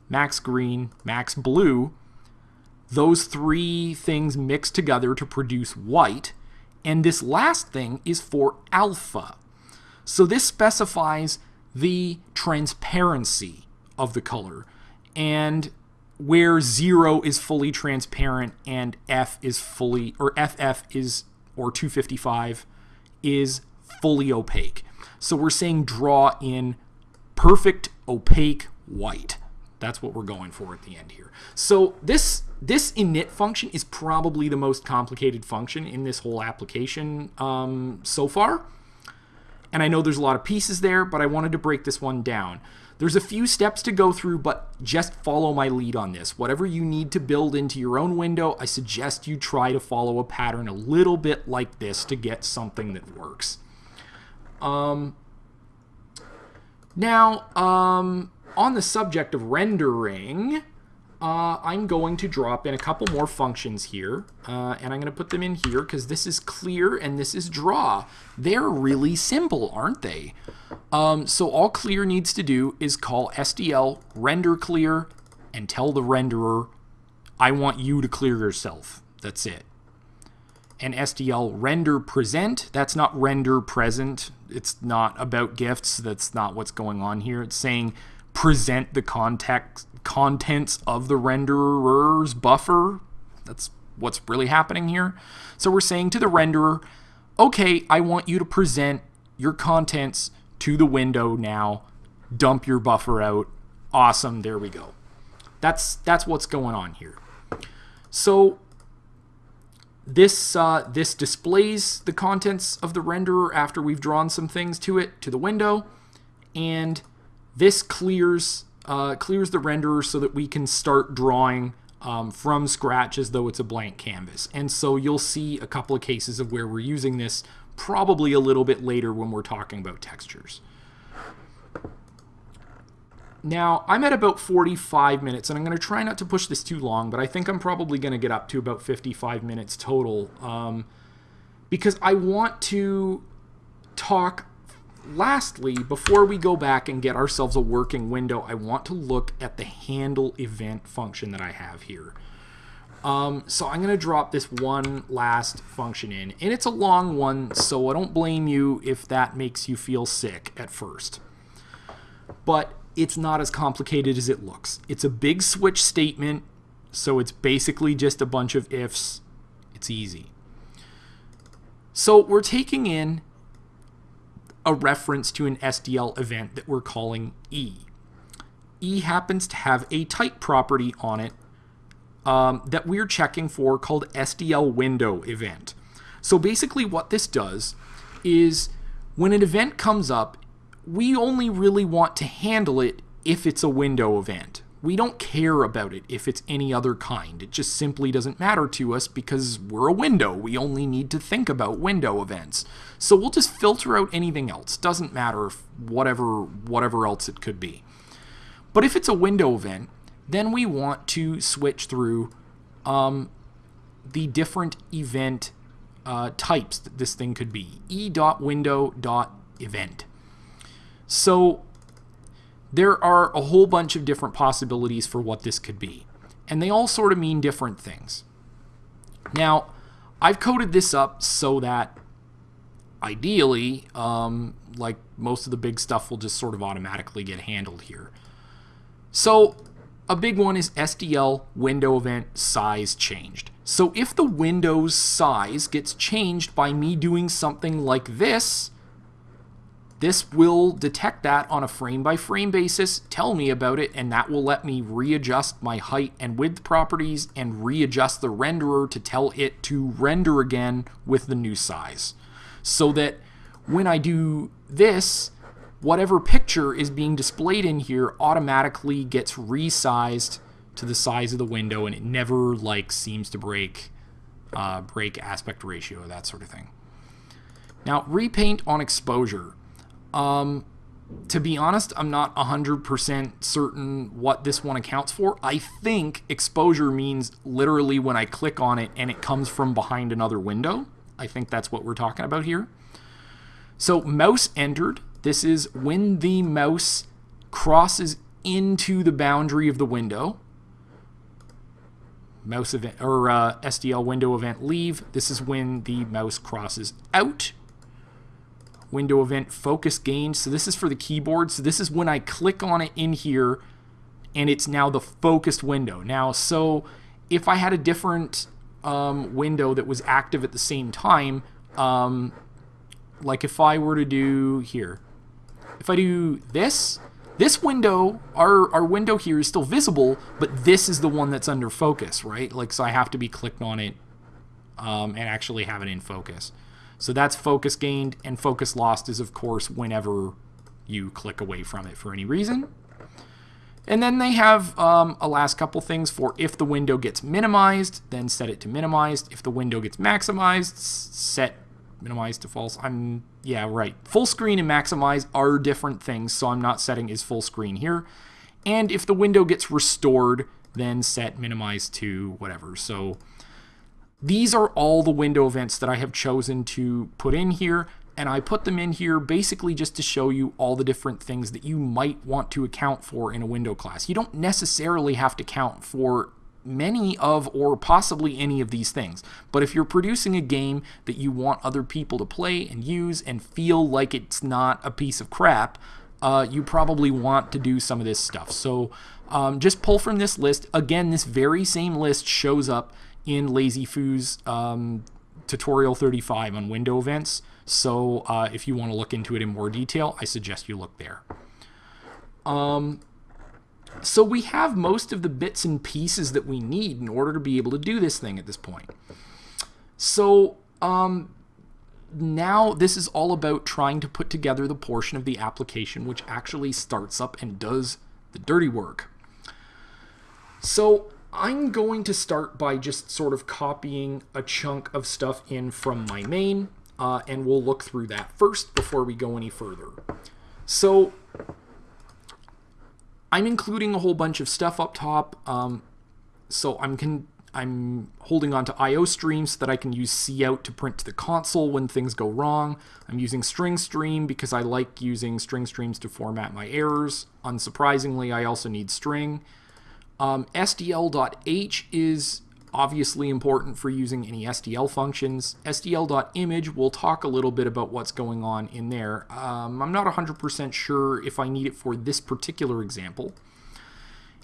max green, max blue, those three things mix together to produce white. And this last thing is for alpha. So this specifies the transparency of the color. And where 0 is fully transparent and F is fully, or FF is, or 255 is fully opaque. So we're saying draw in perfect opaque white. That's what we're going for at the end here. So this this init function is probably the most complicated function in this whole application um, so far. And I know there's a lot of pieces there, but I wanted to break this one down. There's a few steps to go through, but just follow my lead on this. Whatever you need to build into your own window, I suggest you try to follow a pattern a little bit like this to get something that works. Um, now, um, on the subject of rendering, uh, I'm going to drop in a couple more functions here, uh, and I'm going to put them in here because this is clear and this is draw. They're really simple, aren't they? Um, so all clear needs to do is call SDL render clear and tell the renderer, I want you to clear yourself. That's it. And SDL render present, that's not render present. It's not about gifts. That's not what's going on here. It's saying present the context contents of the renderer's buffer. That's what's really happening here. So we're saying to the renderer, okay, I want you to present your contents to the window now. Dump your buffer out. Awesome, there we go. That's that's what's going on here. So this uh, this displays the contents of the renderer after we've drawn some things to it to the window, and this clears uh, clears the renderer so that we can start drawing um, from scratch as though it's a blank canvas. And so you'll see a couple of cases of where we're using this probably a little bit later when we're talking about textures. Now, I'm at about 45 minutes, and I'm going to try not to push this too long, but I think I'm probably going to get up to about 55 minutes total um, because I want to talk lastly, before we go back and get ourselves a working window, I want to look at the handle event function that I have here. Um, so I'm going to drop this one last function in, and it's a long one, so I don't blame you if that makes you feel sick at first. But it's not as complicated as it looks. It's a big switch statement, so it's basically just a bunch of ifs. It's easy. So we're taking in a reference to an SDL event that we're calling E. E happens to have a type property on it um, that we're checking for called SDL window event. So basically what this does is when an event comes up, we only really want to handle it if it's a window event. We don't care about it if it's any other kind. It just simply doesn't matter to us because we're a window. We only need to think about window events. So we'll just filter out anything else. Doesn't matter whatever whatever else it could be. But if it's a window event, then we want to switch through um, the different event uh, types that this thing could be. e.window.event. So there are a whole bunch of different possibilities for what this could be, and they all sort of mean different things. Now, I've coded this up so that ideally, um, like most of the big stuff will just sort of automatically get handled here. So a big one is SDL window event size changed. So if the window's size gets changed by me doing something like this, this will detect that on a frame by frame basis, tell me about it, and that will let me readjust my height and width properties and readjust the renderer to tell it to render again with the new size. So that when I do this, whatever picture is being displayed in here automatically gets resized to the size of the window and it never like seems to break uh, break aspect ratio, that sort of thing. Now, repaint on exposure. Um, to be honest, I'm not 100% certain what this one accounts for. I think exposure means literally when I click on it and it comes from behind another window. I think that's what we're talking about here. So mouse entered. This is when the mouse crosses into the boundary of the window. Mouse event or uh, SDL window event leave. This is when the mouse crosses out window event focus gain. So this is for the keyboard. So this is when I click on it in here and it's now the focused window. Now, so if I had a different um, window that was active at the same time, um, like if I were to do here, if I do this, this window, our, our window here is still visible, but this is the one that's under focus, right? Like, so I have to be clicked on it um, and actually have it in focus. So that's focus gained, and focus lost is, of course, whenever you click away from it for any reason. And then they have um, a last couple things for if the window gets minimized, then set it to minimized. If the window gets maximized, set minimized to false. I'm, yeah, right. Full screen and maximize are different things, so I'm not setting is full screen here. And if the window gets restored, then set minimize to whatever. So these are all the window events that I have chosen to put in here and I put them in here basically just to show you all the different things that you might want to account for in a window class. You don't necessarily have to count for many of or possibly any of these things. But if you're producing a game that you want other people to play and use and feel like it's not a piece of crap, uh, you probably want to do some of this stuff. So um, just pull from this list. Again, this very same list shows up in LazyFoo's um, tutorial 35 on window events. So uh, if you want to look into it in more detail, I suggest you look there. Um, so we have most of the bits and pieces that we need in order to be able to do this thing at this point. So um, now this is all about trying to put together the portion of the application which actually starts up and does the dirty work. So I'm going to start by just sort of copying a chunk of stuff in from my main uh, and we'll look through that first before we go any further. So I'm including a whole bunch of stuff up top. Um, so I'm I'm holding on to IO streams so that I can use cout to print to the console when things go wrong. I'm using string stream because I like using string streams to format my errors. Unsurprisingly, I also need string. Um, SDL.h is obviously important for using any SDL functions. SDL.image, we'll talk a little bit about what's going on in there. Um, I'm not 100% sure if I need it for this particular example.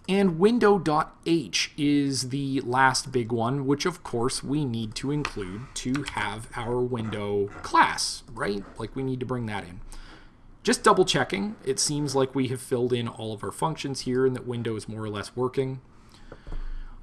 And window.h is the last big one, which of course we need to include to have our window class, right? Like we need to bring that in. Just double checking, it seems like we have filled in all of our functions here and that window is more or less working.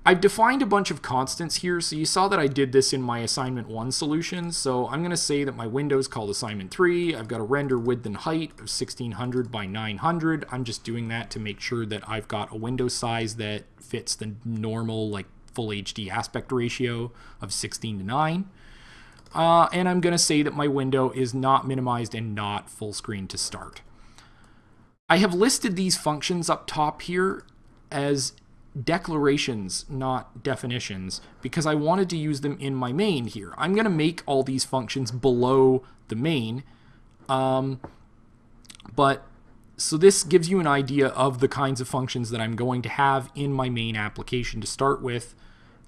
I've defined a bunch of constants here, so you saw that I did this in my assignment 1 solution, so I'm going to say that my window is called assignment 3, I've got a render width and height of 1600 by 900, I'm just doing that to make sure that I've got a window size that fits the normal like full HD aspect ratio of 16 to 9. Uh, and I'm going to say that my window is not minimized and not full screen to start. I have listed these functions up top here as declarations, not definitions, because I wanted to use them in my main here. I'm going to make all these functions below the main, um, but so this gives you an idea of the kinds of functions that I'm going to have in my main application to start with,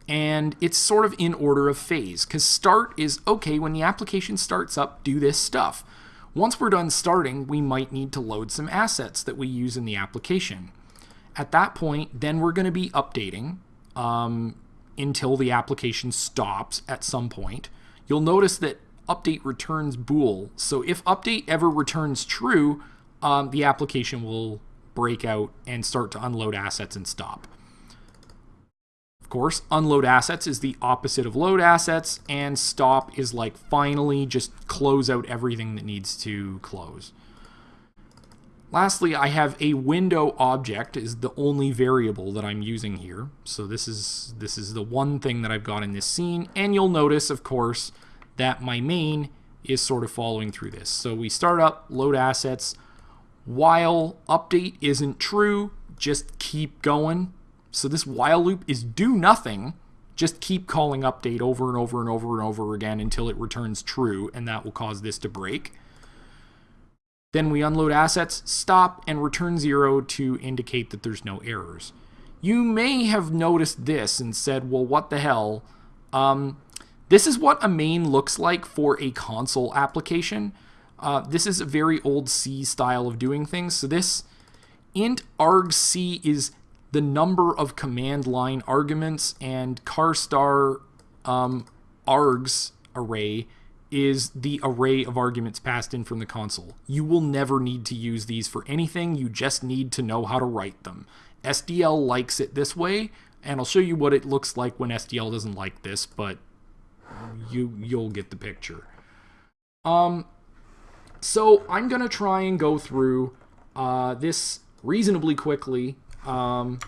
and it's sort of in order of phase, because start is, okay, when the application starts up, do this stuff. Once we're done starting, we might need to load some assets that we use in the application. At that point, then we're going to be updating um, until the application stops at some point. You'll notice that update returns bool. So if update ever returns true, um, the application will break out and start to unload assets and stop. Course, unload assets is the opposite of load assets, and stop is like finally just close out everything that needs to close. Lastly, I have a window object is the only variable that I'm using here. So this is this is the one thing that I've got in this scene. And you'll notice, of course, that my main is sort of following through this. So we start up, load assets. While update isn't true, just keep going. So this while loop is do nothing. Just keep calling update over and over and over and over again until it returns true, and that will cause this to break. Then we unload assets, stop, and return zero to indicate that there's no errors. You may have noticed this and said, well, what the hell? Um, this is what a main looks like for a console application. Uh, this is a very old C style of doing things. So this int argc is the number of command line arguments and carstar um, args array is the array of arguments passed in from the console. You will never need to use these for anything, you just need to know how to write them. SDL likes it this way, and I'll show you what it looks like when SDL doesn't like this, but you, you'll get the picture. Um, so I'm to try and go through uh, this reasonably quickly Um,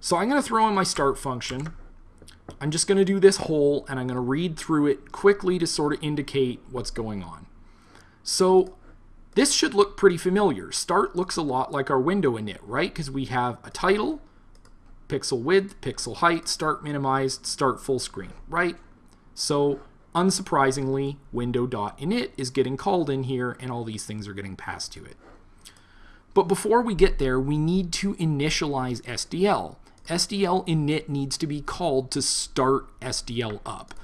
so I'm going to throw in my start function. I'm just going to do this whole and I'm going to read through it quickly to sort of indicate what's going on. So this should look pretty familiar. Start looks a lot like our window init, right? Because we have a title, pixel width, pixel height, start minimized, start full screen, right? So unsurprisingly, window.init is getting called in here and all these things are getting passed to it. But before we get there, we need to initialize SDL. SDL init needs to be called to start SDL up.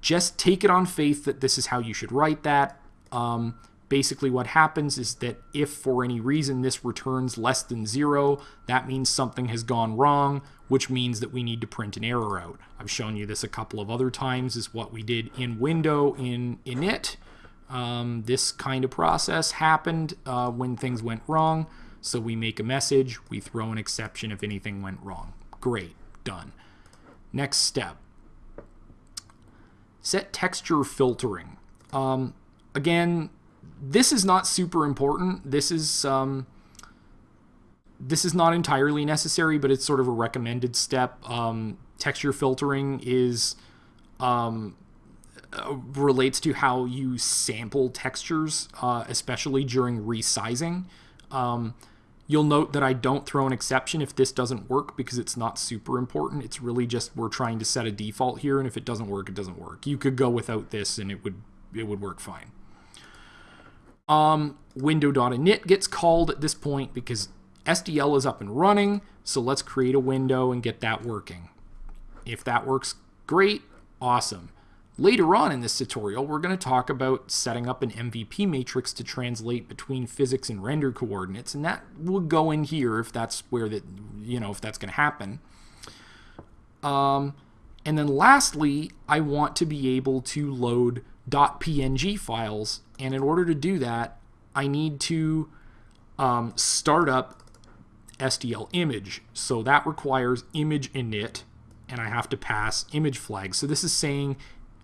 Just take it on faith that this is how you should write that. Um, basically what happens is that if for any reason this returns less than zero, that means something has gone wrong, which means that we need to print an error out. I've shown you this a couple of other times is what we did in window in init. Um, this kind of process happened uh, when things went wrong. So we make a message, we throw an exception if anything went wrong. Great, done. Next step. Set texture filtering. Um, again, this is not super important. This is um, this is not entirely necessary, but it's sort of a recommended step. Um, texture filtering is um, uh, relates to how you sample textures, uh, especially during resizing. Um, You'll note that I don't throw an exception if this doesn't work because it's not super important. It's really just we're trying to set a default here, and if it doesn't work, it doesn't work. You could go without this, and it would it would work fine. Um, window.init gets called at this point because SDL is up and running, so let's create a window and get that working. If that works, great, awesome. Later on in this tutorial, we're going to talk about setting up an MVP matrix to translate between physics and render coordinates, and that will go in here if that's where that, you know, if that's going to happen. Um, and then lastly, I want to be able to load .png files, and in order to do that, I need to um, start up SDL image. So that requires image init, and I have to pass image flags. So this is saying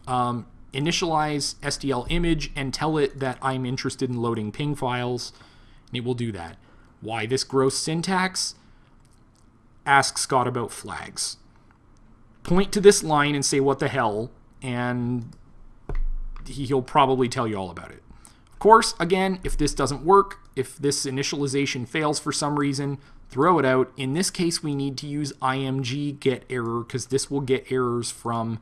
um, initialize SDL image and tell it that I'm interested in loading ping files, and it will do that. Why this gross syntax? Ask Scott about flags. Point to this line and say what the hell, and he'll probably tell you all about it. Of course, again, if this doesn't work, if this initialization fails for some reason, throw it out. In this case, we need to use img get error because this will get errors from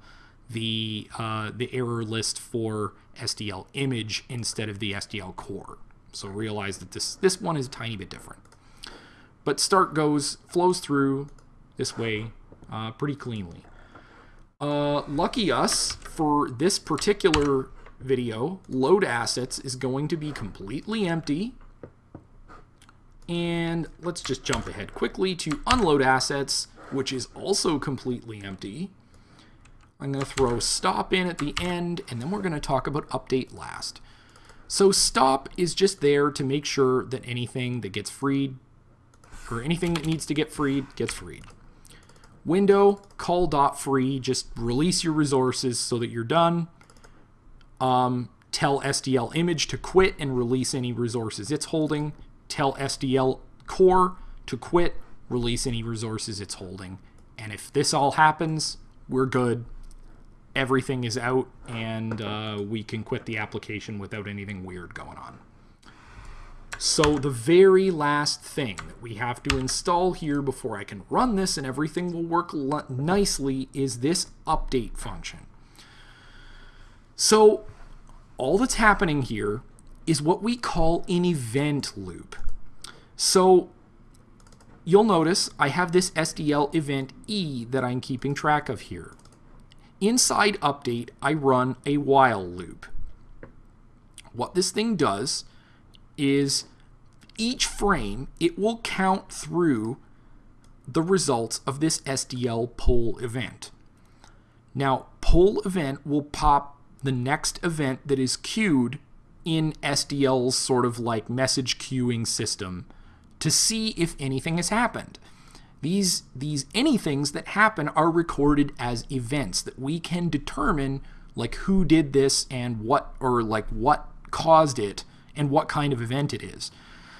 the uh, the error list for SDL image instead of the SDL core. So realize that this this one is a tiny bit different. But start goes flows through this way uh, pretty cleanly. Uh, lucky us for this particular video, load assets is going to be completely empty. And let's just jump ahead quickly to unload assets, which is also completely empty. I'm going to throw stop in at the end, and then we're going to talk about update last. So stop is just there to make sure that anything that gets freed, or anything that needs to get freed, gets freed. Window, call dot free, just release your resources so that you're done. Um, tell SDL image to quit and release any resources it's holding. Tell SDL core to quit, release any resources it's holding. And if this all happens, we're good everything is out and uh, we can quit the application without anything weird going on. So the very last thing that we have to install here before I can run this and everything will work nicely is this update function. So all that's happening here is what we call an event loop. So you'll notice I have this SDL event E that I'm keeping track of here. Inside update, I run a while loop. What this thing does is each frame, it will count through the results of this SDL poll event. Now, poll event will pop the next event that is queued in SDL's sort of like message queuing system to see if anything has happened. These, these anythings that happen are recorded as events that we can determine like who did this and what or like what caused it and what kind of event it is.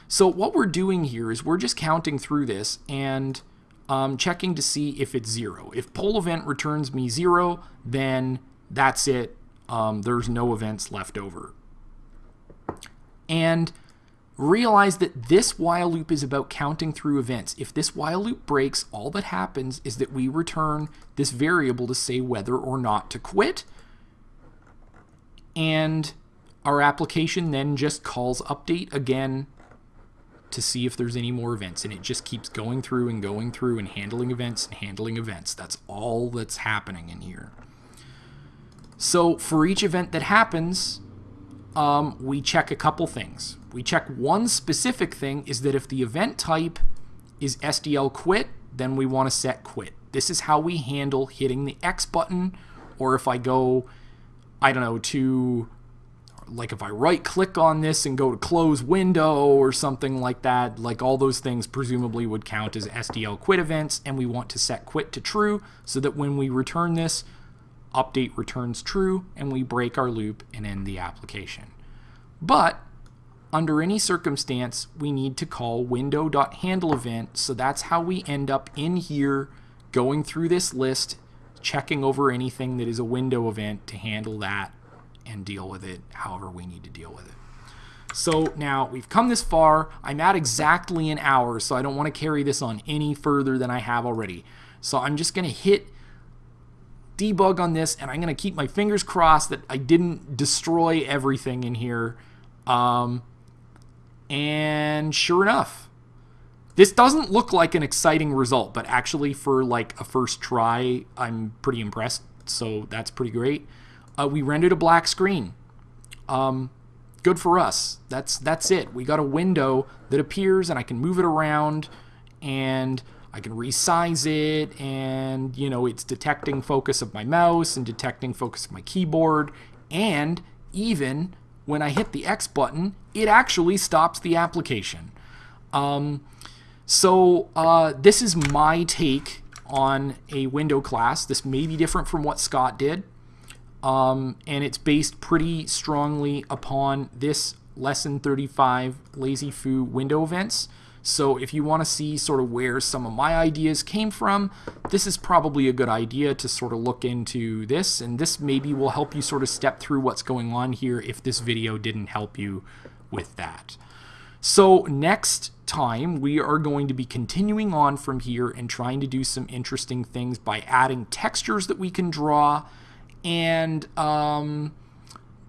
So what we're doing here is we're just counting through this and um, checking to see if it's zero. If poll event returns me zero, then that's it. Um, there's no events left over. And realize that this while loop is about counting through events. If this while loop breaks, all that happens is that we return this variable to say whether or not to quit. And our application then just calls update again to see if there's any more events. And it just keeps going through and going through and handling events and handling events. That's all that's happening in here. So for each event that happens, um, we check a couple things. We check one specific thing is that if the event type is SDL quit, then we want to set quit. This is how we handle hitting the X button, or if I go, I don't know, to like if I right click on this and go to close window or something like that, like all those things presumably would count as SDL quit events and we want to set quit to true so that when we return this, update returns true and we break our loop and end the application. But under any circumstance, we need to call window.handle event. So that's how we end up in here going through this list, checking over anything that is a window event to handle that and deal with it however we need to deal with it. So now we've come this far. I'm at exactly an hour, so I don't want to carry this on any further than I have already. So I'm just going to hit debug on this, and I'm going to keep my fingers crossed that I didn't destroy everything in here. Um, and sure enough, this doesn't look like an exciting result, but actually for like a first try, I'm pretty impressed. So that's pretty great uh, we rendered a black screen. Um, good for us. That's that's it. We got a window that appears, and I can move it around, and I can resize it, and you know it's detecting focus of my mouse and detecting focus of my keyboard, and even when I hit the X button, it actually stops the application. Um, so uh, this is my take on a window class. This may be different from what Scott did um, and it's based pretty strongly upon this lesson 35 LazyFoo window events. So if you want to see sort of where some of my ideas came from, this is probably a good idea to sort of look into this. And this maybe will help you sort of step through what's going on here if this video didn't help you with that. So next time we are going to be continuing on from here and trying to do some interesting things by adding textures that we can draw and um,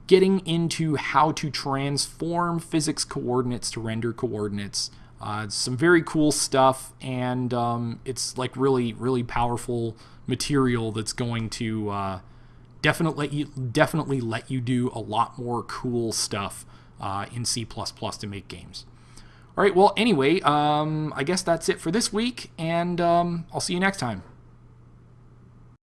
getting into how to transform physics coordinates to render coordinates. Uh, some very cool stuff, and um, it's like really, really powerful material that's going to uh, definitely let you definitely let you do a lot more cool stuff uh, in C++ to make games. All right, well, anyway, um, I guess that's it for this week, and um, I'll see you next time.